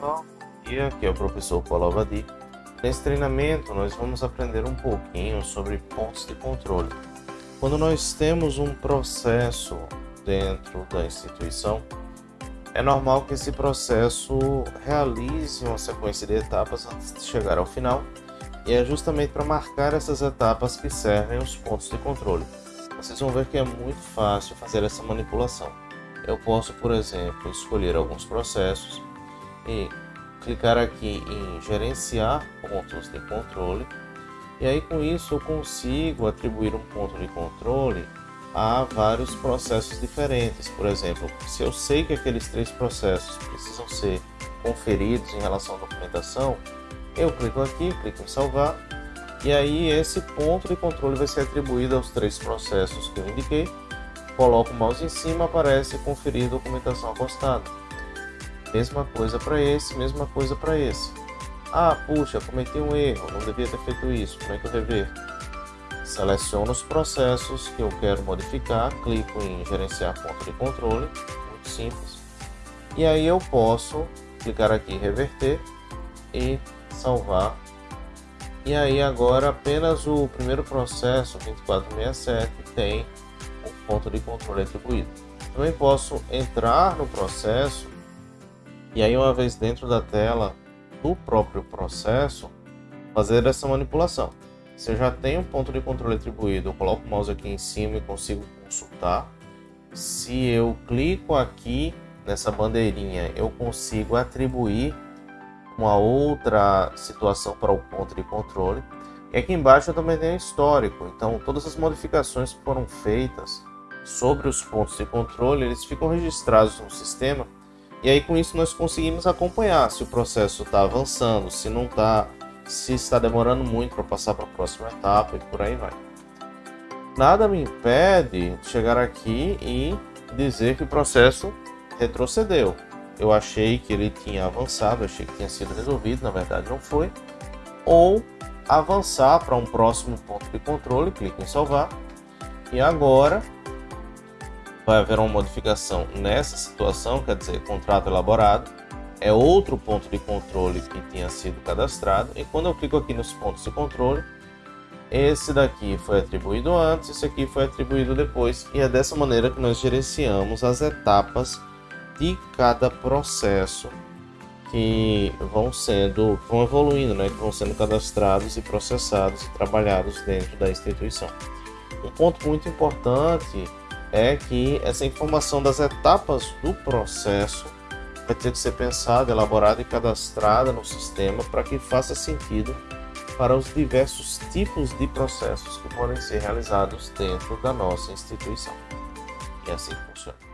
pessoal, dia, aqui é o professor Paulo Avadi. Nesse treinamento nós vamos aprender um pouquinho sobre pontos de controle. Quando nós temos um processo dentro da instituição, é normal que esse processo realize uma sequência de etapas antes de chegar ao final, e é justamente para marcar essas etapas que servem os pontos de controle. Vocês vão ver que é muito fácil fazer essa manipulação. Eu posso, por exemplo, escolher alguns processos e clicar aqui em gerenciar pontos de controle e aí com isso eu consigo atribuir um ponto de controle a vários processos diferentes. Por exemplo, se eu sei que aqueles três processos precisam ser conferidos em relação à documentação, eu clico aqui, clico em salvar e aí esse ponto de controle vai ser atribuído aos três processos que eu indiquei. Coloco o mouse em cima, aparece conferir documentação acostada. Mesma coisa para esse, mesma coisa para esse. Ah, puxa, cometi um erro, não devia ter feito isso, como é que eu reverto? Seleciono os processos que eu quero modificar, clico em gerenciar ponto de controle, muito simples. E aí eu posso clicar aqui em reverter e salvar. E aí agora apenas o primeiro processo, 2467, tem o ponto de controle atribuído. Também posso entrar no processo e aí uma vez dentro da tela do próprio processo, fazer essa manipulação. Se eu já tenho um ponto de controle atribuído, eu coloco o mouse aqui em cima e consigo consultar. Se eu clico aqui nessa bandeirinha, eu consigo atribuir uma outra situação para o ponto de controle. E aqui embaixo eu também tenho histórico, então todas as modificações que foram feitas sobre os pontos de controle, eles ficam registrados no sistema e aí com isso nós conseguimos acompanhar se o processo está avançando, se não está, se está demorando muito para passar para a próxima etapa e por aí vai. Nada me impede de chegar aqui e dizer que o processo retrocedeu. Eu achei que ele tinha avançado, achei que tinha sido resolvido, na verdade não foi. Ou avançar para um próximo ponto de controle, clique em salvar. E agora vai haver uma modificação nessa situação, quer dizer, contrato elaborado, é outro ponto de controle que tinha sido cadastrado, e quando eu clico aqui nos pontos de controle, esse daqui foi atribuído antes, esse aqui foi atribuído depois, e é dessa maneira que nós gerenciamos as etapas de cada processo que vão sendo, vão evoluindo, né, que vão sendo cadastrados e processados e trabalhados dentro da instituição. Um ponto muito importante é que essa informação das etapas do processo vai ter que ser pensada, elaborada e cadastrada no sistema para que faça sentido para os diversos tipos de processos que podem ser realizados dentro da nossa instituição. E assim funciona.